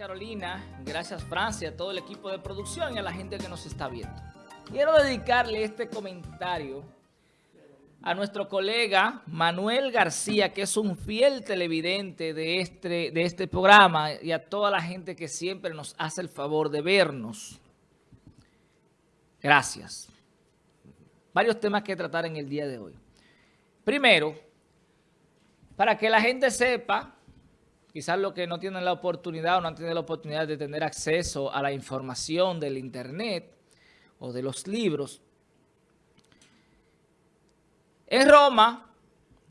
Carolina, gracias Francia, a todo el equipo de producción y a la gente que nos está viendo. Quiero dedicarle este comentario a nuestro colega Manuel García, que es un fiel televidente de este, de este programa, y a toda la gente que siempre nos hace el favor de vernos. Gracias. Varios temas que tratar en el día de hoy. Primero, para que la gente sepa quizás los que no tienen la oportunidad o no han tenido la oportunidad de tener acceso a la información del internet o de los libros. En Roma,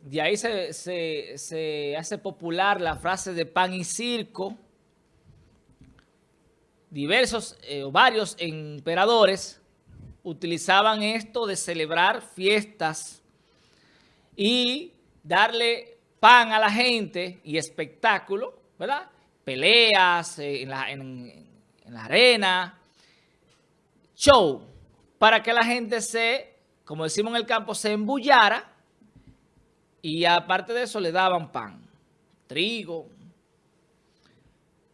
de ahí se, hace popular la frase de pan y circo. Diversos eh, o varios emperadores utilizaban esto de celebrar fiestas y darle pan a la gente y espectáculo, ¿verdad? Peleas eh, en, la, en, la arena, show, para que la gente se, como decimos en el campo, se embullara y aparte de eso le daban pan, trigo.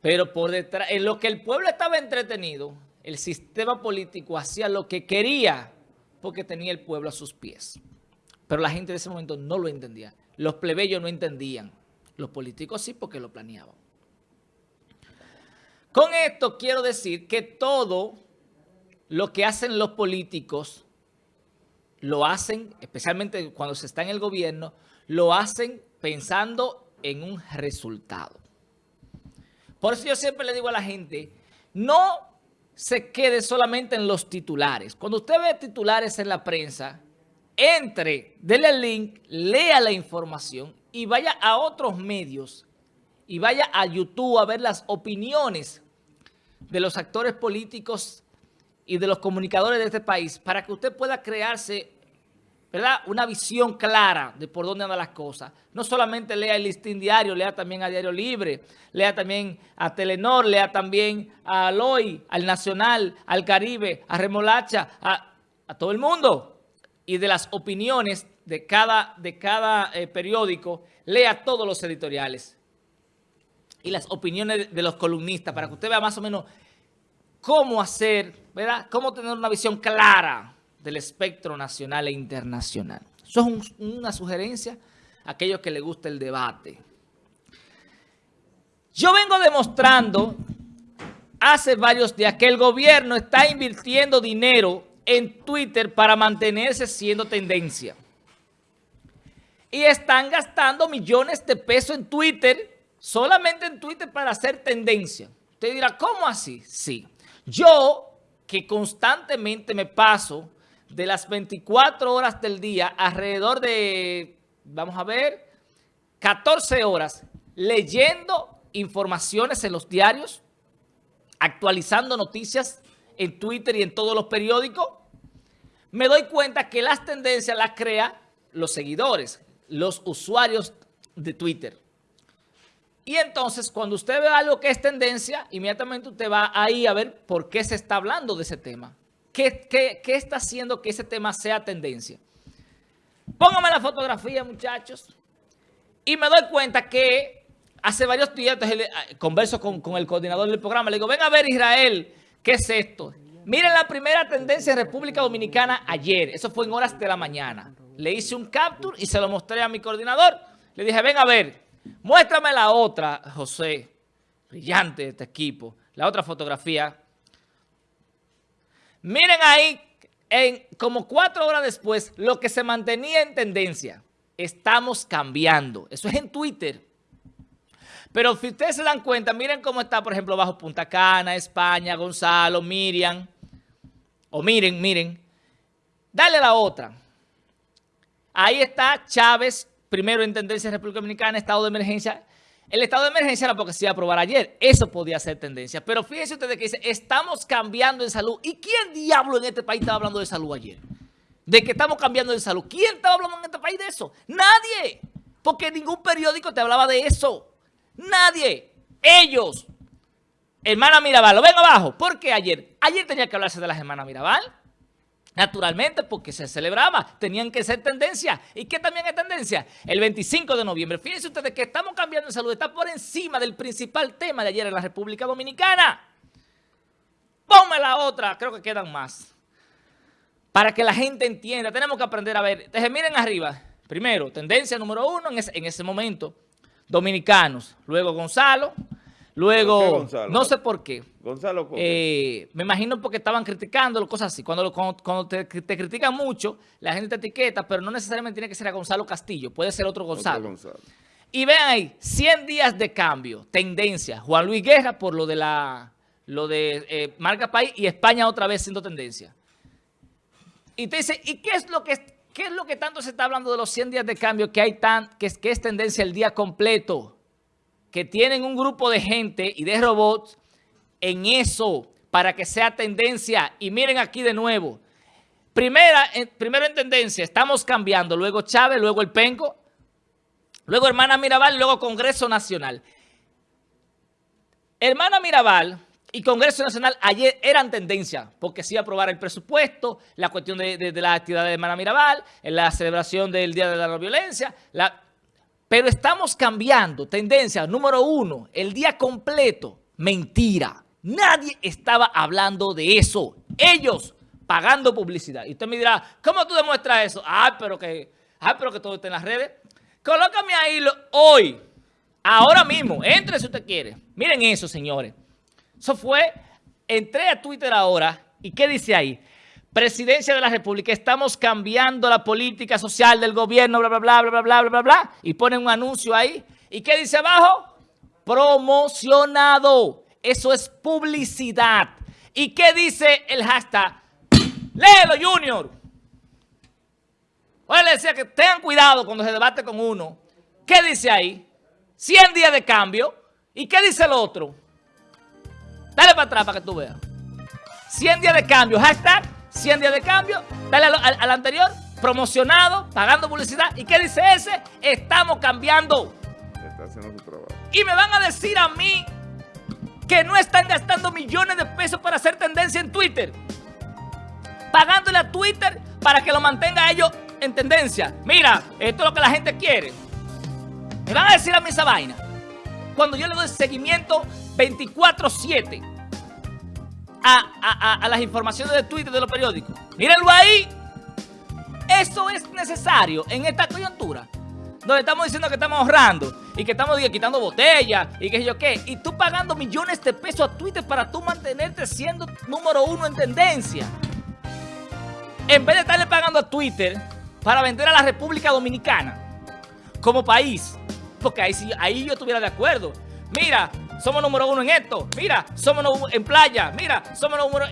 Pero por detrás, en lo que el pueblo estaba entretenido, el sistema político hacía lo que quería porque tenía el pueblo a sus pies. Pero la gente de ese momento no lo entendía. Los plebeyos no entendían. Los políticos sí porque lo planeaban. Con esto quiero decir que todo lo que hacen los políticos lo hacen, especialmente cuando se está en el gobierno, lo hacen pensando en un resultado. Por eso yo siempre le digo a la gente, no se quede solamente en los titulares. Cuando usted ve titulares en la prensa, entre, dele el link, lea la información y vaya a otros medios y vaya a YouTube a ver las opiniones de los actores políticos y de los comunicadores de este país para que usted pueda crearse ¿verdad? una visión clara de por dónde andan las cosas. No solamente lea el listín diario, lea también a Diario Libre, lea también a Telenor, lea también a Aloy, al Nacional, al Caribe, a Remolacha, a todo el mundo y de las opiniones de cada, de cada eh, periódico, lea todos los editoriales y las opiniones de los columnistas para que usted vea más o menos cómo hacer, ¿verdad? Cómo tener una visión clara del espectro nacional e internacional. Eso es una sugerencia a aquellos que les gusta el debate. Yo vengo demostrando hace varios días que el gobierno está invirtiendo dinero en Twitter para mantenerse siendo tendencia. Y están gastando millones de pesos en Twitter, solamente en Twitter para hacer tendencia. Usted dirá, ¿cómo así? Sí. Yo, que constantemente me paso de las 24 horas del día, alrededor de, vamos a ver, 14 horas, leyendo informaciones en los diarios, actualizando noticias en Twitter y en todos los periódicos, me doy cuenta que las tendencias las crea los seguidores, los usuarios de Twitter. Y entonces, cuando usted ve algo que es tendencia, inmediatamente usted va ahí a ver por qué se está hablando de ese tema. ¿Qué, qué está haciendo que ese tema sea tendencia? Póngame la fotografía, muchachos. Y me doy cuenta que hace varios días, ah, converso con, con el coordinador del programa, le digo, ven a ver Israel, ¿qué es esto? Miren la primera tendencia en República Dominicana ayer. Eso fue en horas de la mañana. Le hice un capture y se lo mostré a mi coordinador. Le dije, ven a ver, muéstrame la otra, José. Brillante este equipo. La otra fotografía. Miren ahí, en como cuatro horas después, lo que se mantenía en tendencia. Estamos cambiando. Eso es en Twitter. Pero si ustedes se dan cuenta, miren cómo está, por ejemplo, bajo Punta Cana, España, Gonzalo, Miriam. O miren, miren. Dale la otra. Ahí está Chávez, primero en tendencia en República Dominicana, estado de emergencia. El estado de emergencia era porque se iba a aprobar ayer. Eso podía ser tendencia. Pero fíjense ustedes que dice, estamos cambiando en salud. ¿Y quién diablo en este país estaba hablando de salud ayer? De que estamos cambiando de salud. ¿Quién estaba hablando en este país de eso? Nadie. Porque ningún periódico te hablaba de eso. Nadie. Ellos. Hermana Mirabal, lo ven abajo. ¿Por qué ayer? Ayer tenía que hablarse de las hermanas Mirabal. Naturalmente, porque se celebraba, tenían que ser tendencia. ¿Y qué también es tendencia? El 25 de noviembre. Fíjense ustedes que estamos cambiando en salud, está por encima del principal tema de ayer en la República Dominicana. Ponme la otra, creo que quedan más. Para que la gente entienda, tenemos que aprender a ver. Miren arriba. Primero, tendencia número uno en ese, en ese momento, dominicanos. Luego Gonzalo, Luego, no sé por qué. Gonzalo eh, Me imagino porque estaban criticando, cosas así. Cuando, cuando, te, critican mucho, la gente te etiqueta, pero no necesariamente tiene que ser a Gonzalo Castillo. Puede ser otro Gonzalo. Y vean ahí, 100 días de cambio, tendencia. Juan Luis Guerra por lo de la lo de eh, Marca País y España otra vez siendo tendencia. Y te dice, ¿y qué es lo que qué es lo que tanto se está hablando de los 100 días de cambio que hay tan que que es tendencia el día completo? que tienen un grupo de gente y de robots en eso para que sea tendencia. Y miren aquí de nuevo. Primera, primero en tendencia, estamos cambiando. Luego Chávez, luego el Penco, luego Hermana Mirabal, luego Congreso Nacional. Hermana Mirabal y Congreso Nacional ayer eran tendencia porque sí aprobar el presupuesto, la cuestión de, de, de la actividad de Hermana Mirabal, la celebración del Día de la No Violencia, la, pero estamos cambiando tendencia. Número uno, el día completo. Mentira. Nadie estaba hablando de eso. Ellos pagando publicidad. Y usted me dirá, ¿cómo tú demuestras eso? Ah, pero que, ah, pero que todo está en las redes. Colócame ahí hoy, ahora mismo. Entre si usted quiere. Miren eso, señores. Eso fue, entré a Twitter ahora. ¿Y qué dice ahí? Presidencia de la República, estamos cambiando la política social del gobierno, bla, bla, bla, bla, bla, bla, bla, bla, bla, y ponen un anuncio ahí. ¿Y qué dice abajo? Promocionado. Eso es publicidad. ¿Y qué dice el hashtag? Léelo, Junior. Oye, le decía que tengan cuidado cuando se debate con uno. ¿Qué dice ahí? 100 días de cambio. ¿Y qué dice el otro? Dale para atrás para que tú veas. 100 días de cambio. Hashtag 100 días de cambio, dale al, anterior, promocionado, pagando publicidad. ¿Y qué dice ese? Estamos cambiando. Está haciendo su trabajo. Y me van a decir a mí que no están gastando millones de pesos para hacer tendencia en Twitter. Pagándole a Twitter para que lo mantenga ellos en tendencia. Mira, esto es lo que la gente quiere. Me van a decir a mí esa vaina. Cuando yo le doy seguimiento 24-7 a, las informaciones de Twitter de los periódicos. Mírenlo ahí. Eso es necesario en esta coyuntura. Donde estamos diciendo que estamos ahorrando y que estamos quitando botellas y sé yo qué. Y tú pagando millones de pesos a Twitter para tú mantenerte siendo número uno en tendencia. En vez de estarle pagando a Twitter para vender a la República Dominicana como país. Porque ahí, ahí yo estuviera de acuerdo. Mira, somos número uno en esto, mira, somos en playa, mira, somos número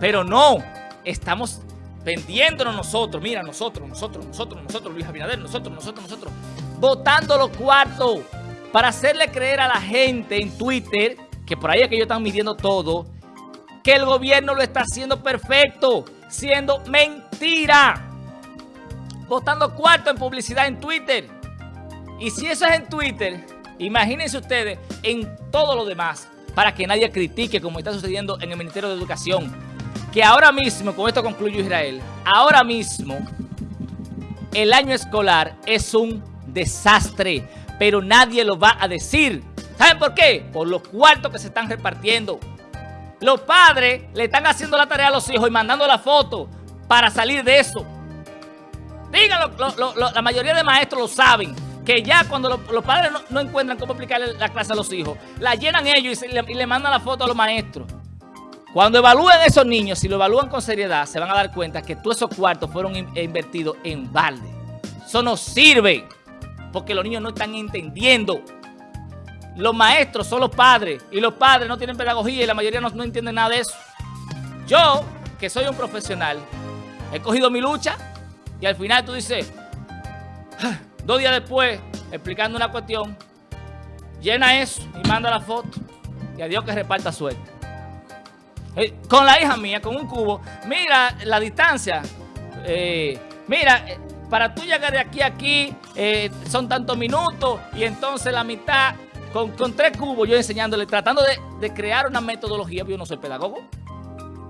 Pero no, estamos vendiéndonos nosotros, mira, nosotros, nosotros, nosotros, nosotros, Luis Abinader, nosotros, nosotros, nosotros, votando los cuartos para hacerle creer a la gente en Twitter, que por ahí es que ellos están midiendo todo, que el gobierno lo está haciendo perfecto, siendo mentira. Votando cuarto en publicidad en Twitter. Y si eso es en Twitter, Imagínense ustedes en todo lo demás para que nadie critique como está sucediendo en el Ministerio de Educación. Que ahora mismo, con esto concluyo Israel, ahora mismo el año escolar es un desastre, pero nadie lo va a decir. ¿Saben por qué? Por los cuartos que se están repartiendo. Los padres le están haciendo la tarea a los hijos y mandando la foto para salir de eso. Díganlo, la mayoría de maestros lo saben que ya cuando los padres no, encuentran cómo aplicarle la clase a los hijos, la llenan ellos y, le, mandan la foto a los maestros. Cuando evalúen esos niños, si lo evalúan con seriedad, se van a dar cuenta que todos esos cuartos fueron invertidos en balde. Eso no sirve, porque los niños no están entendiendo. Los maestros son los padres, y los padres no tienen pedagogía, y la mayoría no, no entienden nada de eso. Yo, que soy un profesional, he cogido mi lucha, y al final tú dices... Dos días después, explicando una cuestión, llena eso y manda la foto. Y a Dios que reparta suerte. Eh, con la hija mía, con un cubo, mira la distancia. Eh, mira, eh, para tú llegar de aquí a aquí son tantos minutos y entonces la mitad, con, tres cubos yo enseñándole, tratando de, crear una metodología, yo no soy pedagogo.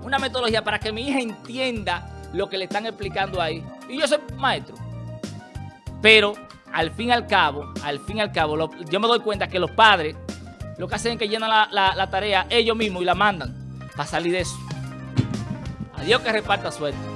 una metodología para que mi hija entienda lo que le están explicando ahí. Y yo soy maestro. Pero al fin y al cabo, al fin y al cabo, yo me doy cuenta que los padres lo que hacen es que llenan la, tarea ellos mismos y la mandan para salir de eso. Adiós que reparta suerte.